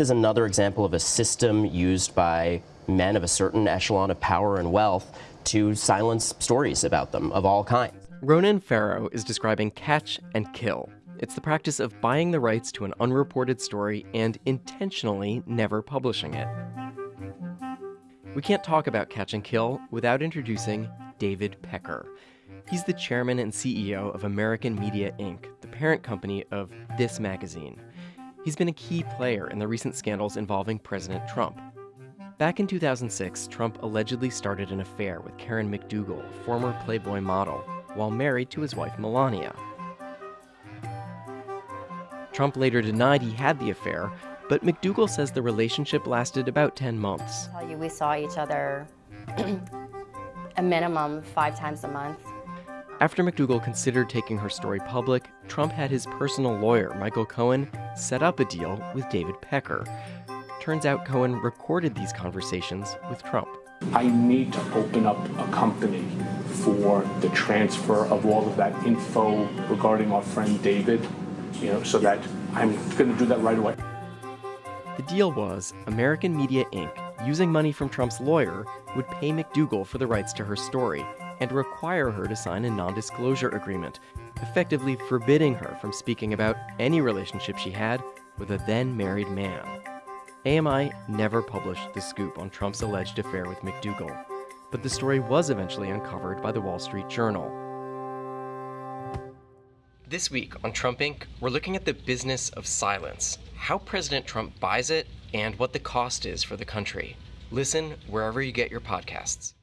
is another example of a system used by men of a certain echelon of power and wealth to silence stories about them of all kinds. Ronan Farrow is describing catch and kill. It's the practice of buying the rights to an unreported story and intentionally never publishing it. We can't talk about catch and kill without introducing David Pecker. He's the chairman and CEO of American Media Inc., the parent company of This Magazine. He's been a key player in the recent scandals involving President Trump. Back in 2006, Trump allegedly started an affair with Karen McDougal, former Playboy model, while married to his wife Melania. Trump later denied he had the affair, but McDougal says the relationship lasted about 10 months. I tell you we saw each other a minimum five times a month. After McDougal considered taking her story public, Trump had his personal lawyer, Michael Cohen, set up a deal with David Pecker. Turns out Cohen recorded these conversations with Trump. I need to open up a company for the transfer of all of that info regarding our friend David, you know, so that I'm going to do that right away. The deal was American Media Inc., using money from Trump's lawyer, would pay McDougal for the rights to her story and require her to sign a non disclosure agreement, effectively forbidding her from speaking about any relationship she had with a then married man. AMI never published the scoop on Trump's alleged affair with McDougal, but the story was eventually uncovered by the Wall Street Journal. This week on Trump Inc., we're looking at the business of silence, how President Trump buys it, and what the cost is for the country. Listen wherever you get your podcasts.